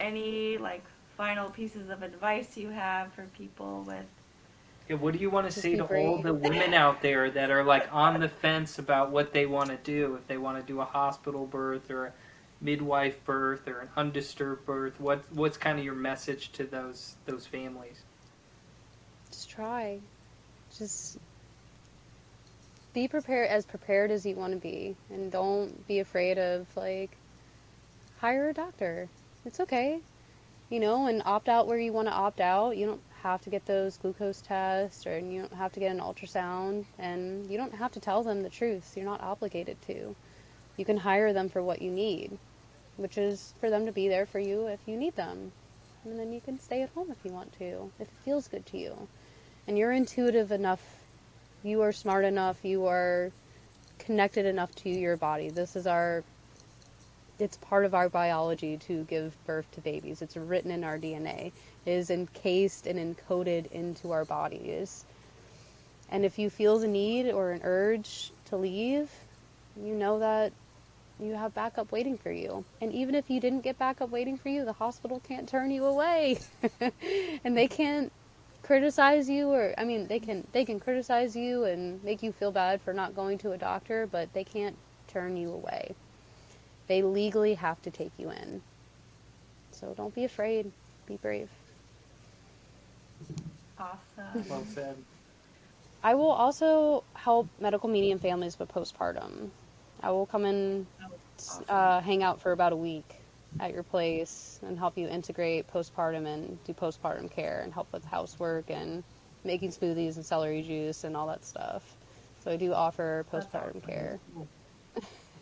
any like final pieces of advice you have for people with Yeah, what do you want to say be to all the women out there that are like on the fence about what they want to do? If they want to do a hospital birth or a midwife birth or an undisturbed birth, what what's kind of your message to those those families? Just try. Just be prepared as prepared as you want to be and don't be afraid of like hire a doctor. It's okay. You know, and opt out where you want to opt out. You don't have to get those glucose tests or you don't have to get an ultrasound and you don't have to tell them the truth. You're not obligated to. You can hire them for what you need, which is for them to be there for you if you need them. And then you can stay at home if you want to, if it feels good to you and you're intuitive enough, you are smart enough, you are connected enough to your body. This is our it's part of our biology to give birth to babies. It's written in our DNA. It is encased and encoded into our bodies. And if you feel the need or an urge to leave, you know that you have backup waiting for you. And even if you didn't get backup waiting for you, the hospital can't turn you away. and they can't criticize you or I mean they can they can criticize you and make you feel bad for not going to a doctor, but they can't turn you away. They legally have to take you in. So don't be afraid. Be brave. awesome. Well said. I will also help medical medium families with postpartum. I will come in, Awesome. uh, hang out for about a week at your place and help you integrate postpartum and do postpartum care and help with housework and making smoothies and celery juice and all that stuff. So I do offer postpartum awesome. care.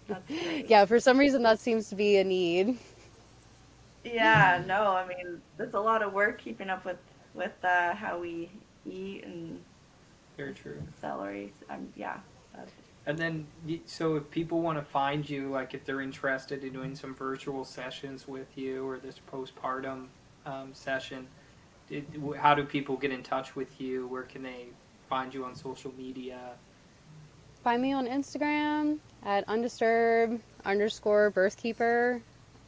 That's great. Yeah, for some reason that seems to be a need. Yeah, no, I mean, there's a lot of work keeping up with with uh, how we eat and Very true. celery. Um, yeah, that's, And then, so if people want to find you, like if they're interested in doing some virtual sessions with you or this postpartum um, session, it, how do people get in touch with you? Where can they find you on social media? Find me on Instagram at undisturbed underscore birthkeeper.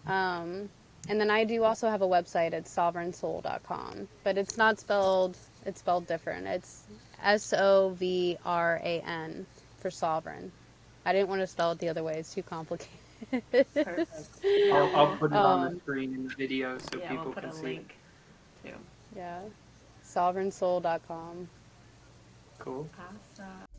Um, and then I do also have a website at sovereignsoul.com, but it's not spelled, it's spelled different. It's S O V R A N for sovereign. I didn't want to spell it the other way, it's too complicated. I'll, I'll put it on Um, the screen in the video so yeah, people we'll put can a see. link too. yeah, sovereignsoul.com. Cool. Awesome.